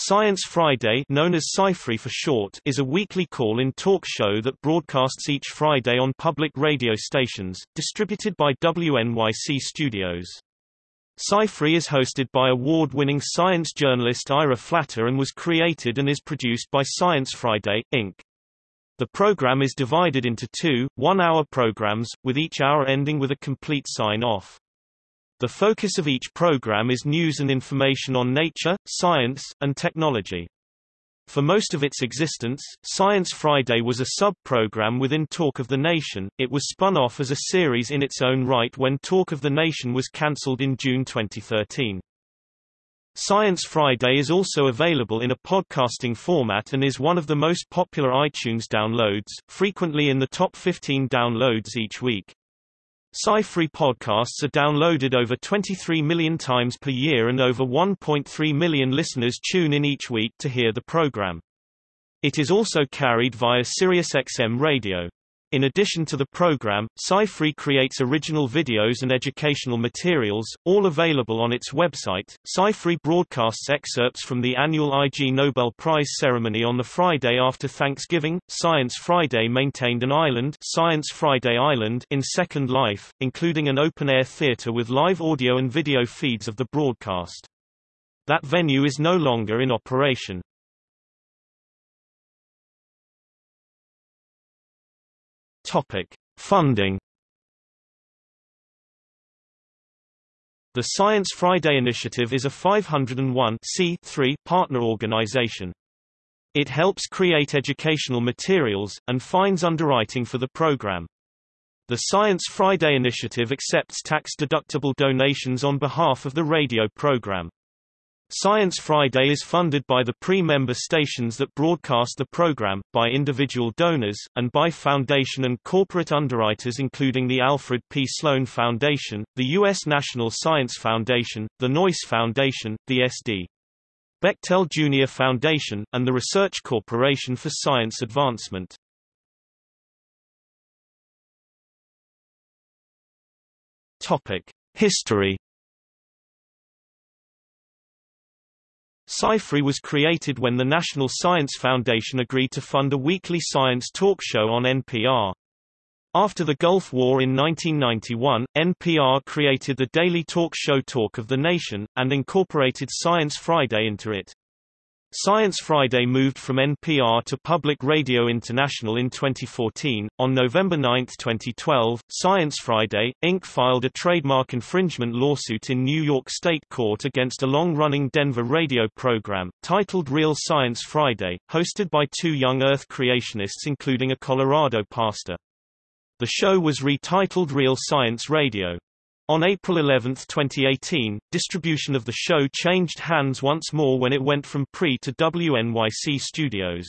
Science Friday known as Sci-Fri for short is a weekly call-in talk show that broadcasts each Friday on public radio stations, distributed by WNYC Studios. Sci-Fri is hosted by award-winning science journalist Ira Flatow and was created and is produced by Science Friday, Inc. The program is divided into two, one-hour programs, with each hour ending with a complete sign-off. The focus of each program is news and information on nature, science, and technology. For most of its existence, Science Friday was a sub-program within Talk of the Nation. It was spun off as a series in its own right when Talk of the Nation was cancelled in June 2013. Science Friday is also available in a podcasting format and is one of the most popular iTunes downloads, frequently in the top 15 downloads each week. Sci-Fri podcasts are downloaded over 23 million times per year and over 1.3 million listeners tune in each week to hear the program. It is also carried via SiriusXM radio. In addition to the program, Sci-Fri creates original videos and educational materials, all available on its website. Sci-Fri broadcasts excerpts from the annual Ig Nobel Prize ceremony on the Friday after Thanksgiving. Science Friday maintained an island, Science Friday Island, in Second Life, including an open-air theater with live audio and video feeds of the broadcast. That venue is no longer in operation. Topic: Funding. The Science Friday Initiative is a 501 partner organization. It helps create educational materials, and finds underwriting for the program. The Science Friday Initiative accepts tax-deductible donations on behalf of the radio program. Science Friday is funded by the PRI-member stations that broadcast the program, by individual donors, and by foundation and corporate underwriters including the Alfred P. Sloan Foundation, the U.S. National Science Foundation, the Noyce Foundation, the S.D. Bechtel Jr. Foundation, and the Research Corporation for Science Advancement. History Sci-Fri was created when the National Science Foundation agreed to fund a weekly science talk show on NPR. After the Gulf War in 1991, NPR created the daily talk show Talk of the Nation, and incorporated Science Friday into it. Science Friday moved from NPR to Public Radio International in 2014. On November 9, 2012, Science Friday, Inc. filed a trademark infringement lawsuit in New York State Court against a long-running Denver radio program, titled Real Science Friday, hosted by two young Earth creationists including a Colorado pastor. The show was retitled Real Science Radio. On April 11, 2018, distribution of the show changed hands once more when it went from PRI to WNYC Studios.